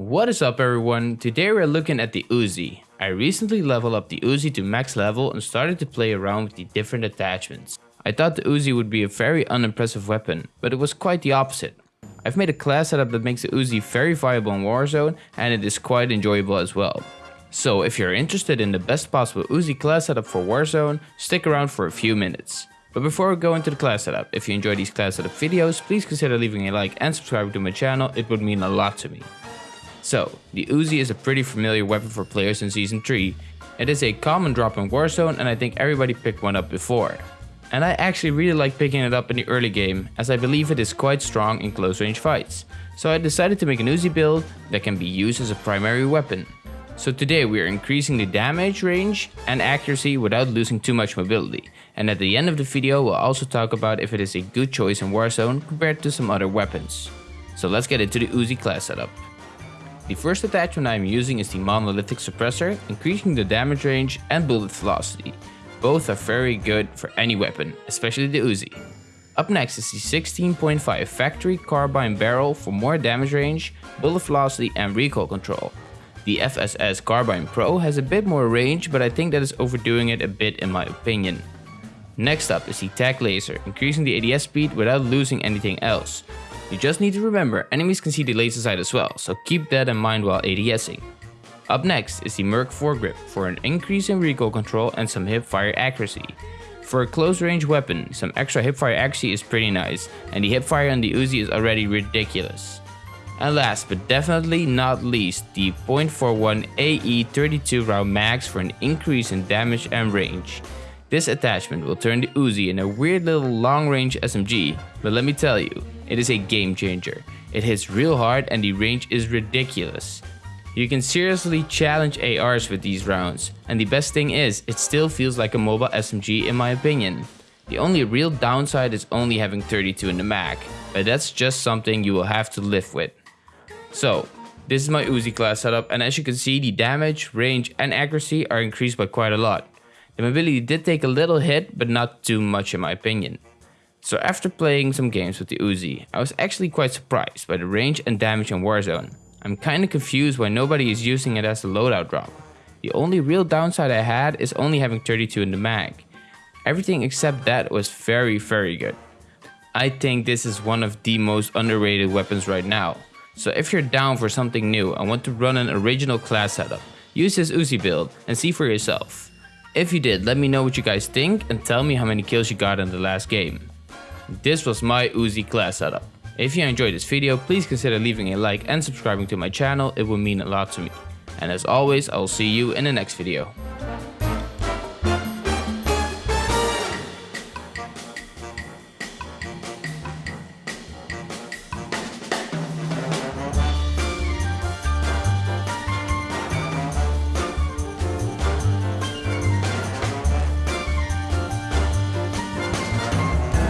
What is up everyone, today we're looking at the Uzi. I recently leveled up the Uzi to max level and started to play around with the different attachments. I thought the Uzi would be a very unimpressive weapon, but it was quite the opposite. I've made a class setup that makes the Uzi very viable in Warzone and it is quite enjoyable as well. So if you're interested in the best possible Uzi class setup for Warzone, stick around for a few minutes. But before we go into the class setup, if you enjoy these class setup videos, please consider leaving a like and subscribing to my channel, it would mean a lot to me. So, the Uzi is a pretty familiar weapon for players in Season 3. It is a common drop in Warzone and I think everybody picked one up before. And I actually really like picking it up in the early game, as I believe it is quite strong in close range fights. So I decided to make an Uzi build that can be used as a primary weapon. So today we are increasing the damage range and accuracy without losing too much mobility. And at the end of the video we'll also talk about if it is a good choice in Warzone compared to some other weapons. So let's get into the Uzi class setup. The first attachment I am using is the monolithic suppressor, increasing the damage range and bullet velocity. Both are very good for any weapon, especially the Uzi. Up next is the 16.5 factory carbine barrel for more damage range, bullet velocity and recoil control. The FSS Carbine Pro has a bit more range, but I think that is overdoing it a bit in my opinion. Next up is the TAC Laser, increasing the ADS speed without losing anything else. You just need to remember, enemies can see the laser sight as well, so keep that in mind while ADSing. Up next is the Merc foregrip for an increase in recoil control and some hipfire accuracy. For a close range weapon, some extra hipfire accuracy is pretty nice, and the hipfire on the Uzi is already ridiculous. And last but definitely not least, the .41 AE 32 round mags for an increase in damage and range. This attachment will turn the Uzi in a weird little long range SMG, but let me tell you, it is a game changer. It hits real hard and the range is ridiculous. You can seriously challenge ARs with these rounds, and the best thing is, it still feels like a mobile SMG in my opinion. The only real downside is only having 32 in the mag, but that's just something you will have to live with. So, this is my Uzi class setup and as you can see the damage, range and accuracy are increased by quite a lot. The mobility did take a little hit but not too much in my opinion. So after playing some games with the Uzi, I was actually quite surprised by the range and damage in Warzone. I'm kinda confused why nobody is using it as a loadout drop. The only real downside I had is only having 32 in the mag. Everything except that was very very good. I think this is one of the most underrated weapons right now. So if you're down for something new and want to run an original class setup, use this Uzi build and see for yourself. If you did, let me know what you guys think and tell me how many kills you got in the last game. This was my Uzi class setup. If you enjoyed this video, please consider leaving a like and subscribing to my channel, it would mean a lot to me. And as always, I will see you in the next video.